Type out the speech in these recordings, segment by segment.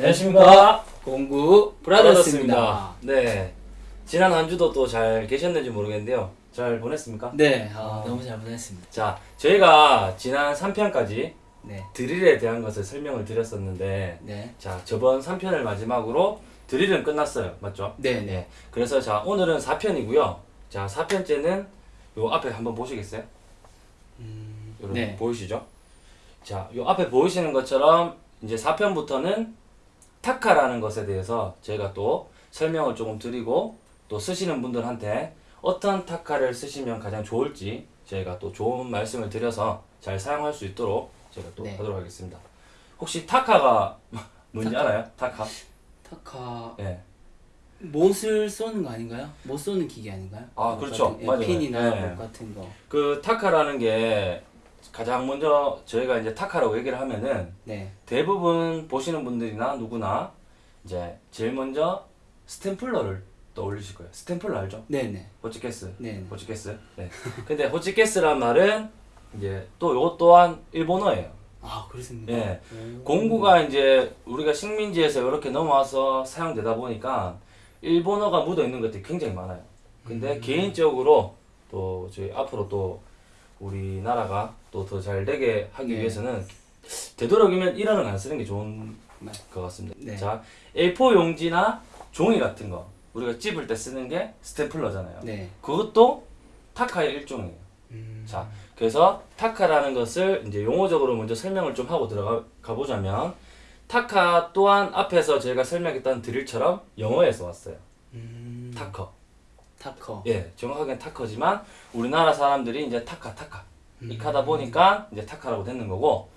안녕하십니까. 공구 브라더스입니다. 네. 지난 한 주도 또 잘 계셨는지 모르겠는데요. 잘 보냈습니까? 네, 아, 아. 너무 잘 보냈습니다. 자, 저희가 지난 3편까지 네, 드릴에 대한 것을 설명을 드렸었는데, 네, 자, 저번 3편을 마지막으로 드릴은 끝났어요. 맞죠? 네, 네. 그래서 자, 오늘은 4편이고요. 자, 4편째는 요 앞에 한번 보시겠어요? 음, 네, 보이시죠? 자, 요 앞에 보이시는 것처럼 이제 4편부터는 타카라는 것에 대해서 저희가 또 설명을 조금 드리고 또 쓰시는 분들한테 어떤 타카를 쓰시면 가장 좋을지 저희가 또 좋은 말씀을 드려서 잘 사용할 수 있도록 제가 또 네. 하도록 하겠습니다. 혹시 타카가 뭔지 타카. 알아요? 타카? 타카 예. 못을 쏘는 거 아닌가요? 못 쏘는 기계 아닌가요? 아, 못 그렇죠. 예, 맞아요. 핀이나 네. 못 같은 거. 그 타카라는 게 가장 먼저 저희가 이제 타카라고 얘기를 하면은 네, 대부분 보시는 분들이나 누구나 이제 제일 먼저 스탬플러를 떠올리실 거예요. 스탬플러 알죠? 네, 네, 호치케스. 네, 네. 호치케스. 네. 근데 호치케스란 말은 이제 또 이것 또한 일본어예요. 아, 그렇습니까? 예. 오. 공구가 이제 우리가 식민지에서 이렇게 넘어와서 사용되다 보니까 일본어가 묻어 있는 것들이 굉장히 많아요. 근데 음. 개인적으로 또 저희 앞으로 또 우리나라가 또 더 잘 되게 하기 네. 위해서는 되도록이면 일어는 안 쓰는 게 좋은 네. 것 같습니다. 네. 자, A4 용지나 종이 같은 거 우리가 찝을 때 쓰는 게 스테플러잖아요. 네. 그것도 타카의 일종이에요. 음, 자, 그래서 타카라는 것을 이제 용어적으로 먼저 설명을 좀 하고 들어가 가보자면 타카 또한 앞에서 저희가 설명했던 드릴처럼 영어에서 왔어요. 음, tacker. tacker. 예, 정확하게는 tacker지만 우리나라 사람들이 이제 타카 타카 음. 이렇게 하다 보니까 이제 타카라고 됐는 거고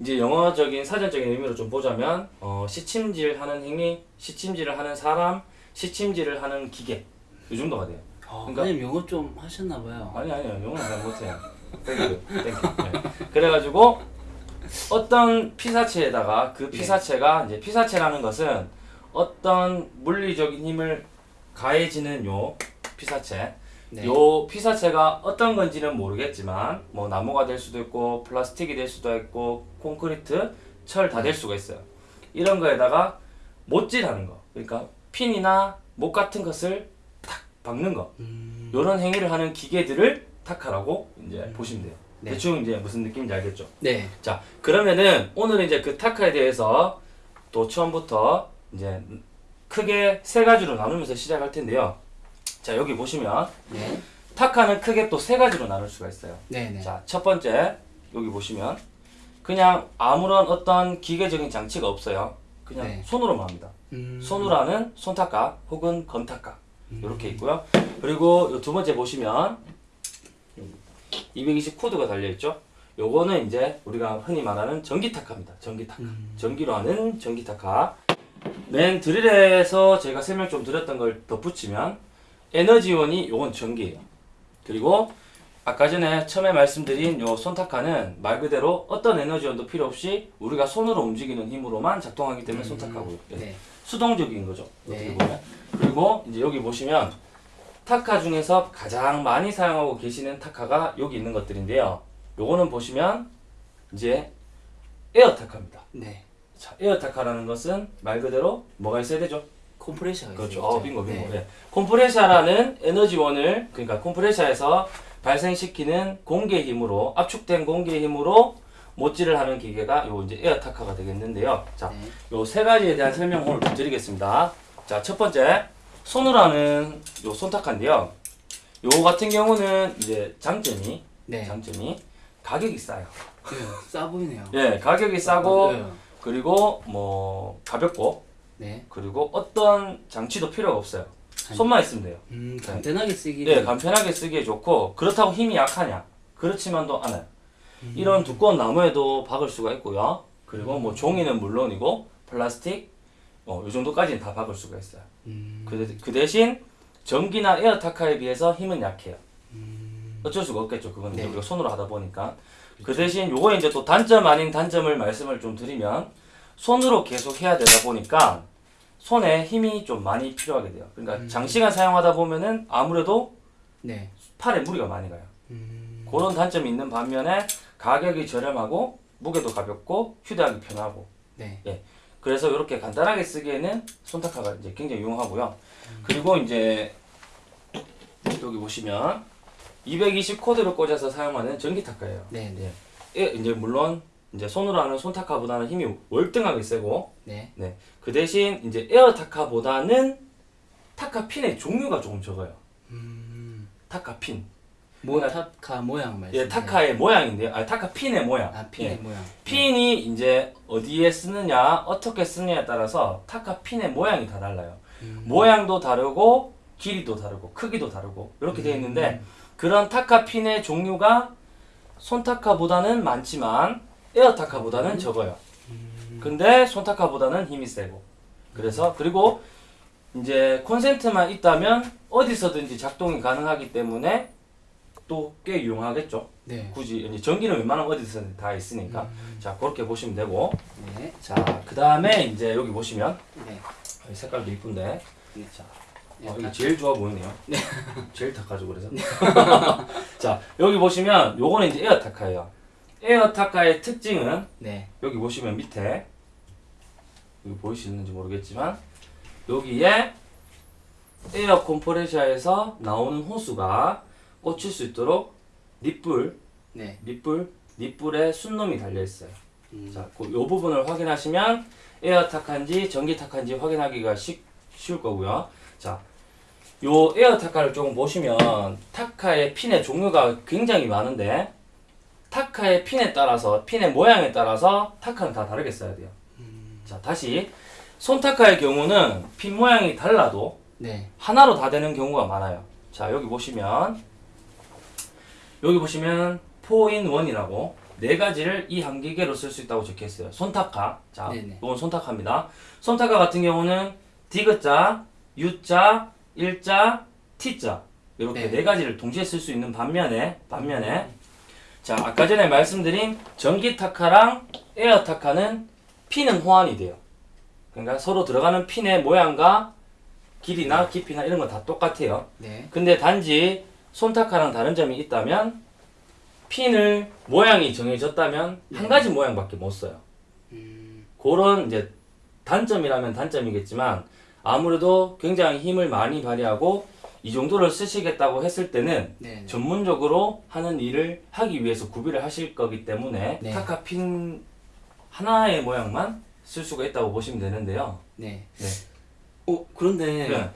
이제 영어적인 사전적인 의미로 좀 보자면 어, 시침질하는 행위, 시침질을 하는 사람, 시침질을 하는 기계 이 정도가 돼요. 아, 그러니까- 그냥 영어 좀 하셨나 봐요. 아니 아니요 영어는 잘 못해요. thank you thank you. 네. 그래가지고 어떤 피사체에다가 그 피사체가 이제 피사체라는 것은 어떤 물리적인 힘을 가해지는 요 피사체 네. 요 피사체가 어떤 건지는 모르겠지만 뭐 나무가 될 수도 있고 플라스틱이 될 수도 있고 콘크리트, 철 다 될 수가 있어요. 이런 거에다가 못질하는 거. 그러니까 핀이나 못 같은 것을 탁 박는 거. 음, 요런 행위를 하는 기계들을 타카라고 이제 보시면 돼요. 네. 대충 이제 무슨 느낌인지 알겠죠? 네, 자, 그러면은 오늘은 이제 그 타카에 대해서 또 처음부터 이제 크게 세 가지로 나누면서 시작할 텐데요. 자, 여기 보시면 네, 타카는 크게 또 세 가지로 나눌 수가 있어요. 네, 네. 자, 첫 번째 여기 보시면 그냥 아무런 어떤 기계적인 장치가 없어요. 그냥 네. 손으로만 합니다. 음, 손으로 하는 손타카 혹은 건타카 이렇게 있고요. 그리고 요두 번째 보시면 220 코드가 달려 있죠. 요거는 이제 우리가 흔히 말하는 전기 타카입니다. 전기 타카. 음. 전기로 하는 전기 타카. 맨 드릴에서 제가 설명 좀 드렸던 걸 덧붙이면 에너지원이 요건 전기예요. 그리고 아까 전에 처음에 말씀드린 요 손타카는 말 그대로 어떤 에너지원도 필요 없이 우리가 손으로 움직이는 힘으로만 작동하기 때문에 손타카고요. 예. 네. 수동적인 거죠. 어떻게 네. 보면. 그리고 이제 여기 보시면 타카 중에서 가장 많이 사용하고 계시는 타카가 여기 있는 것들인데요. 요거는 보시면 이제 에어 타카입니다. 네. 자, 에어 타카라는 것은 말 그대로 뭐가 있어야 되죠? 컴프레셔가 그렇죠. 있죠. 어, 빙고 빙고. 네. 예. 콤프레셔라는 에너지원을 그러니까 콤프레셔에서 발생시키는 공기의 힘으로 압축된 공기의 힘으로 못질을 하는 기계가 요 이제 에어 타카가 되겠는데요. 자, 네. 요 세 가지에 대한 설명 오늘 좀 드리겠습니다. 자, 첫 번째 손으로 하는 요 손타카인데요. 요 같은 경우는 이제 장점이 네. 장점이 가격이 싸요. 네. 싸 보이네요. 예, 가격이 싸고 네. 그리고 뭐 가볍고 네. 그리고 어떤 장치도 필요가 없어요. 손만 있으면 돼요. 음, 간단하게 쓰기. 예, 간편하게 쓰기에 좋고 그렇다고 힘이 약하냐? 그렇지만도 않아요. 이런 두꺼운 나무에도 박을 수가 있고요. 그리고 뭐 종이는 물론이고 플라스틱 어, 이 정도까지는 다 박을 수가 있어요. 음, 그, 대- 그 대신 전기나 에어타카에 비해서 힘은 약해요. 음, 어쩔 수가 없겠죠. 그건 이제 네. 우리가 손으로 하다 보니까. 그 대신 요거 이제 또 단점 아닌 단점을 말씀을 좀 드리면 손으로 계속 해야 되다 보니까 손에 힘이 좀 많이 필요하게 돼요. 그러니까 음. 장시간 사용하다 보면은 아무래도 네. 팔에 무리가 많이 가요. 음, 그런 단점이 있는 반면에 가격이 저렴하고 무게도 가볍고 휴대하기 편하고 네. 그 그래서 이렇게 간단하게 쓰기에는 손타카가 이제 굉장히 유용하고요. 그리고 이제 여기 보시면 220 코드를 꽂아서 사용하는 전기 타카예요. 네, 네. 예, 이제 물론 이제 손으로 하는 손타카보다는 힘이 월등하게 세고 네. 네. 그 대신 이제 에어 타카보다는 타카 핀의 종류가 조금 적어요. 음. 타카 핀. 모 타카 모양 말씀. 예, 타카의 모양인데요. 아, 타카 핀의 모양. 아, 핀의 예. 모양. 핀이 이제 어디에 쓰느냐, 어떻게 쓰느냐에 따라서 타카 핀의 모양이 다 달라요. 음. 모양도 다르고 길이도 다르고 크기도 다르고 이렇게 되어 있는데 그런 타카 핀의 종류가 손타카보다는 많지만 에어 타카보다는 적어요. 근데 손타카보다는 힘이 세고 그래서 그리고 이제 콘센트만 있다면 어디서든지 작동이 가능하기 때문에 또 꽤 유용하겠죠. 네. 굳이 이제 전기는 웬만하면 어디서든 다 있으니까 자 그렇게 보시면 되고 네. 자 그 다음에 이제 여기 보시면 네. 어, 이 색깔도 이쁜데 네. 자 네, 어, 이게 타- 제일 좋아 보이네요. 제일 탁하죠 그래서. 자 여기 보시면 요거는 이제 에어 타카예요. 에어 타카의 특징은 네. 여기 보시면 밑에 여기 보이시는지 모르겠지만 여기에 에어 컴프레셔에서 나오는 호스가 꽂힐 수 있도록 니플 네. 니플, 니플에 숫놈이 달려 있어요. 음. 자, 그 요 부분을 확인하시면 에어 타칸지 전기 타칸지 확인하기가 쉽, 쉬울 거고요. 자, 요 에어 타카를 조금 보시면 타카의 핀의 종류가 굉장히 많은데 타카의 핀에 따라서 핀의 모양에 따라서 타카는 다 다르게 써야 돼요. 자, 다시 손 타카의 경우는 핀 모양이 달라도 네. 하나로 다 되는 경우가 많아요. 자, 여기 보시면 여기 보시면 4in1이라고 네 가지를 이 한 기계로 쓸 수 있다고 적혀 있어요. 손타카. 자, 네네. 이건 손타카입니다. 손타카 같은 경우는 디귿자, U자, 일자, T자 이렇게 네. 네 가지를 동시에 쓸 수 있는 반면에 반면에 자, 아까 전에 말씀드린 전기 타카랑 에어 타카는 핀은 호환이 돼요. 그러니까 서로 들어가는 핀의 모양과 길이나 깊이나 이런 건 다 똑같아요. 네. 근데 단지 손타카랑 다른 점이 있다면 핀을 모양이 정해졌다면 한 가지 모양밖에 못 써요. 음. 그런 이제 단점이라면 단점이겠지만 아무래도 굉장히 힘을 많이 발휘하고 이 정도를 쓰시겠다고 했을 때는 네. 네. 전문적으로 하는 일을 하기 위해서 구비를 하실 거기 때문에 네. 타카 핀 하나의 모양만 쓸 수가 있다고 보시면 되는데요. 네. 네. 어, 그런데 네.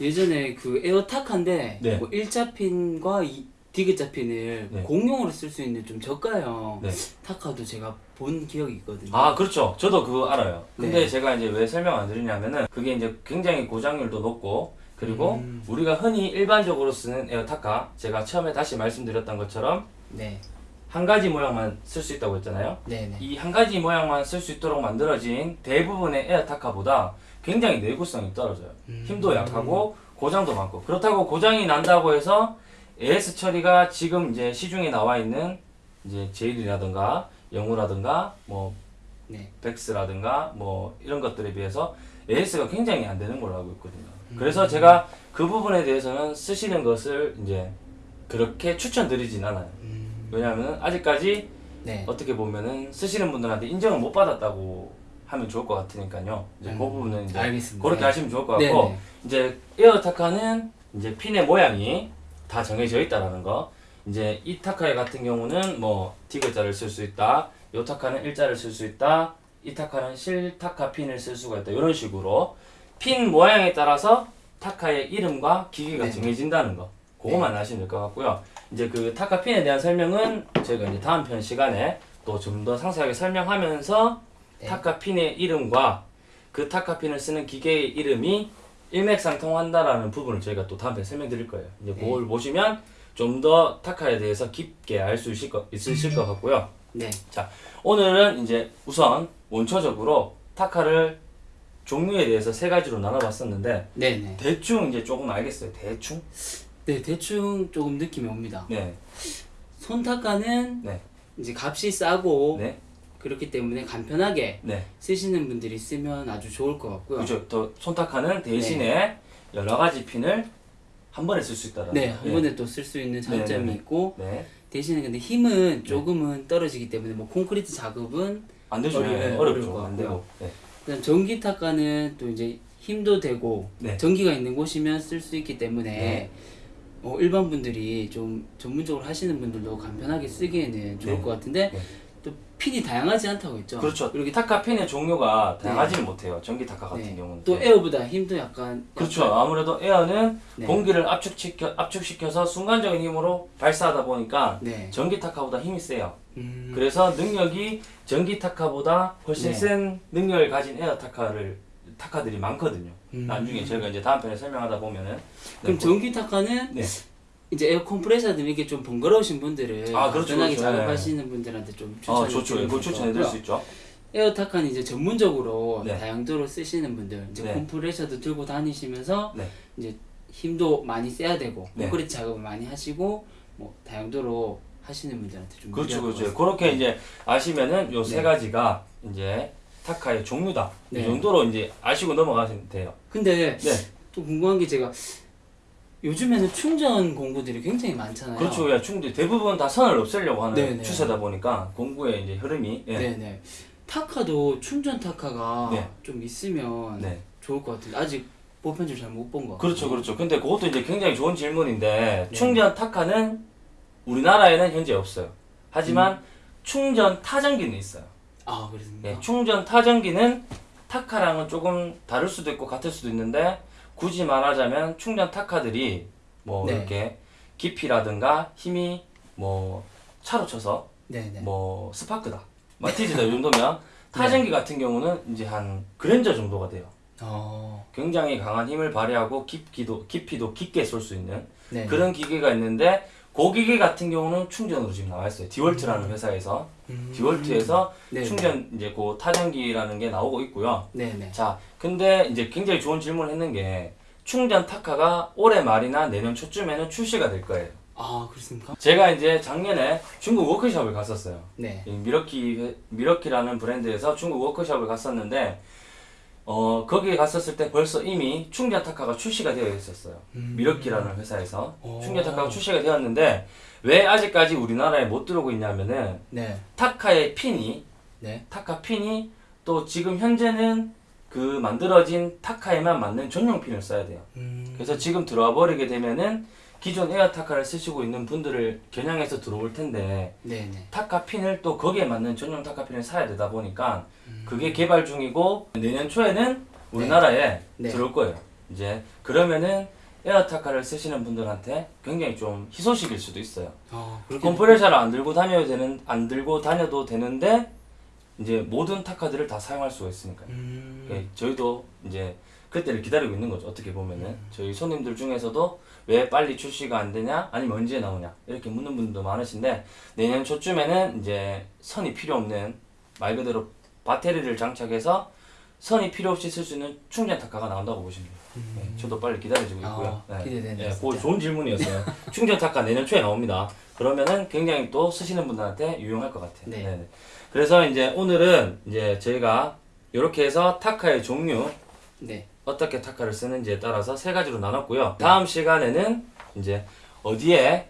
예전에 그 에어타카인데 네. 뭐 일자 핀과 이 디귿자 핀을 네. 공용으로 쓸 수 있는 좀 저가형 네. 타카도 제가 본 기억이 있거든요. 아 그렇죠 저도 그거 알아요 근데 네. 제가 이제 왜 설명 안 드리냐면은 그게 이제 굉장히 고장률도 높고 그리고 음. 우리가 흔히 일반적으로 쓰는 에어타카 제가 처음에 다시 말씀드렸던 것처럼 네. 한 가지 모양만 쓸 수 있다고 했잖아요 네, 네. 이한 가지 모양만 쓸 수 있도록 만들어진 대부분의 에어타카보다 굉장히 내구성이 떨어져요 음. 힘도 약하고 고장도 많고 그렇다고 고장이 난다고 해서 AS 처리가 지금 이제 시중에 나와 있는 이제 제일이라든가 영우라든가 뭐 네. 백스라든가 뭐 이런 것들에 비해서 AS가 굉장히 안 되는 걸로 알고 있거든요. 그래서 제가 그 부분에 대해서는 쓰시는 것을 이제 그렇게 추천드리진 않아요. 음. 왜냐하면 아직까지 네. 어떻게 보면은 쓰시는 분들한테 인정을 못 받았다고 하면 좋을 것 같으니까요. 이제 그 음, 부분은 이제 알겠습니다. 그렇게 네. 하시면 좋을 것 네, 같고 네. 이제 에어타카는 이제 핀의 모양이 다 정해져 있다라는 거. 이제 이 타카 같은 경우는 뭐 디귿자를 쓸 수 있다. 요 타카는 일자를 쓸 수 있다. 이 타카는 실타카 핀을 쓸 수가 있다. 이런 식으로 핀 모양에 따라서 타카의 이름과 기계가 네. 정해진다는 거. 그것만 아시면 될 것 같고요. 이제 그 타카 핀에 대한 설명은 저희가 이제 다음 편 시간에 또 좀 더 상세하게 설명하면서 네. 타카 핀의 이름과 그 타카 핀을 쓰는 기계의 이름이 일맥상통한다라는 부분을 저희가 또 다음 편에 설명드릴 거예요. 이제 네. 그걸 보시면 좀 더 타카에 대해서 깊게 알 수 있을 것, 있으실 것 같고요. 네. 오늘은 이제 우선 원초적으로 타카를 종류에 대해서 세 가지로 나눠봤었는데 네, 네. 대충 이제 조금 알겠어요. 대충? 네, 대충 조금 느낌이 옵니다. 네, 손타카는 네, 이제 값이 싸고 네, 그렇기 때문에 간편하게 네. 쓰시는 분들이 쓰면 아주 좋을 것 같고요. 그죠. 또 손타카는 대신에 여러 가지 핀을 한 번에 쓸 수 있다라는. 네, 거. 한 번에 또 쓸 수 있는 장점이 네, 네. 있고 네. 대신에 근데 힘은 조금은 떨어지기 때문에 뭐 콘크리트 작업은 안 되죠. 어렵죠. 안 되고. 네. 그다음 전기 타카는 또 이제 힘도 되고 네. 전기가 있는 곳이면 쓸 수 있기 때문에 네. 어, 일반 분들이 좀 전문적으로 하시는 분들도 간편하게 쓰기에는 좋을 네. 것 같은데 핀이 다양하지 않다고 했죠. 그렇죠. 그리고 타카 핀의 종류가 다양하지는 못해요. 전기 타카 같은 네. 경우는. 또 네. 에어보다 힘도 약간 그렇죠. 약간- 아무래도 에어는 네. 공기를 압축시켜 압축시켜서 순간적인 힘으로 발사하다 보니까 네. 전기 타카보다 힘이 세요. 음, 그래서 능력이 전기 타카보다 훨씬 네. 센 능력을 가진 에어 타카를 타카들이 많거든요. 음. 나중에 저희가 이제 다음 편에 설명하다 보면은 그럼 네, 전기 타카는 네. 이제 에어 컴프레서들 이렇게 좀 번거로우신 분들은 아, 그렇죠, 편하게 그렇죠. 작업하시는 분들한테 좀 추천을 어 좋죠. 드리는 이거 추천해 드릴 거고요. 수 있죠. 에어 타카는 이제 전문적으로 네. 다용도로 쓰시는 분들 이제 네. 컴프레서도 들고 다니시면서 네. 이제 힘도 많이 세야 되고 네. 콘크리트 작업을 많이 하시고 뭐 다용도로 하시는 분들한테 좀 그렇죠, 그렇죠. 그렇게 이제 아시면은 요 세 네. 가지가 이제 타카의 종류다. 네. 이 정도로 이제 아시고 넘어가시면 돼요. 근데 네. 또 궁금한 게 제가 요즘에는 충전 공구들이 굉장히 많잖아요. 그렇죠. 야, 충분히 대부분 다 선을 없애려고 하는 네네. 추세다 보니까 공구의 이제 흐름이 예. 네네. 타카도 충전 타카가 네. 좀 있으면 네. 좋을 것 같은데 아직 보편적으로 잘못본 거. 그렇죠, 그렇죠. 근데 그것도 이제 굉장히 좋은 질문인데 네. 충전 타카는 우리나라에는 현재 없어요. 하지만 음. 충전 타전기는 있어요. 아 그렇습니까? 예, 충전 타정기는 타카랑은 조금 다를 수도 있고 같을 수도 있는데 굳이 말하자면 충전 타카들이 뭐 네. 이렇게 깊이라든가 힘이 뭐 차로 쳐서 네네. 뭐 스파크다, 마티즈다 이 정도면 타정기 같은 경우는 이제 한 그랜저 정도가 돼요. 어. 굉장히 강한 힘을 발휘하고 깊이도 깊이도 깊게 쏠 수 있는 네. 그런 기계가 있는데 그 기계 같은 경우는 충전으로 지금 나와 있어요. 디월트라는 회사에서 음. 디월트에서 네. 충전 이제 그 타정기라는 게 나오고 있고요. 네네. 자, 근데 이제 굉장히 좋은 질문을 했는 게 충전 타카가 올해 말이나 내년 초쯤에는 출시가 될 거예요. 아 그렇습니까? 제가 이제 작년에 중국 워크숍을 갔었어요. 네. 이 밀워키 밀워키라는 브랜드에서 중국 워크숍을 갔었는데 어 거기에 갔었을 때 벌써 이미 충전 타카가 출시가 되어 있었어요. 음. 밀워키라는 회사에서 오. 충전 타카가 출시가 되었는데 왜 아직까지 우리나라에 못 들어오고 있냐면은 네. 타카의 핀이 네. 타카 핀이 또 지금 현재는 그 만들어진 타카에만 맞는 전용 핀을 써야 돼요. 음. 그래서 지금 들어와 버리게 되면은 기존 에어 타카를 쓰시고 있는 분들을 겨냥해서 들어올 텐데 네네. 타카 핀을 또 거기에 맞는 전용 타카 핀을 사야 되다 보니까 음. 그게 개발 중이고 내년 초에는 우리나라에 네. 들어올 거예요. 이제 그러면은 에어 타카를 쓰시는 분들한테 굉장히 좀 희소식일 수도 있어요. 아. 컴프레셔를 안 들고 다녀도 되는 안 들고 다녀도 되는데 이제 모든 타카들을 다 사용할 수가 있으니까요. 음. 예, 저희도 이제 그때를 기다리고 있는 거죠. 어떻게 보면은 저희 손님들 중에서도 왜 빨리 출시가 안 되냐, 아니면 언제 나오냐 이렇게 묻는 분들도 많으신데 내년 초쯤에는 이제 선이 필요 없는 말 그대로 배터리를 장착해서 선이 필요 없이 쓸 수 있는 충전 타카가 나온다고 보시면 돼요. 예, 저도 빨리 기다려지고 있고요. 아, 기대되네요, 예, 진짜. 그거 좋은 질문이었어요. 충전 타카 내년 초에 나옵니다. 그러면은 굉장히 또 쓰시는 분들한테 유용할 것 같아요. 네. 네네. 그래서 이제 오늘은 이제 저희가 이렇게 해서 타카의 종류 네. 어떻게 타카를 쓰는지에 따라서 세 가지로 나눴고요. 다음 시간에는 이제 어디에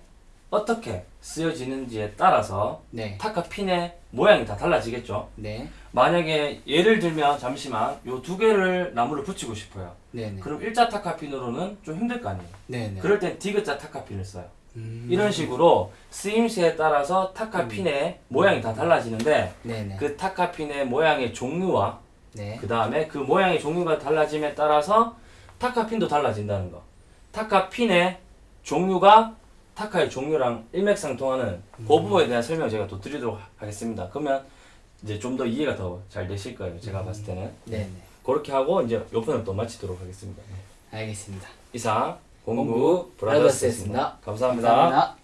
어떻게 쓰여지는지에 따라서 네. 타카 핀의 모양이 다 달라지겠죠. 네. 만약에 예를 들면 잠시만 요 두 개를 나무를 붙이고 싶어요. 네네. 그럼 일자 타카 핀으로는 좀 힘들 거 아니에요. 네네. 그럴 땐 디귿자 타카 핀을 써요. 음. 이런 식으로 쓰임새에 따라서 타카 핀의 모양이 다 달라지는데 네네. 그 타카 핀의 모양의 종류와 네. 그 다음에 그 모양의 종류가 달라짐에 따라서 타카핀도 달라진다는 거. 타카핀의 종류가 타카의 종류랑 일맥상통하는 그 부분에 대한 설명을 제가 또 드리도록 하겠습니다. 그러면 이제 좀 더 이해가 더 잘 되실 거예요. 제가 봤을 때는. 네네. 그렇게 하고 이제 요 편을 또 마치도록 하겠습니다. 알겠습니다. 이상 공구 공구 브라더스였습니다. 브라더스였습니다. 감사합니다. 감사합니다.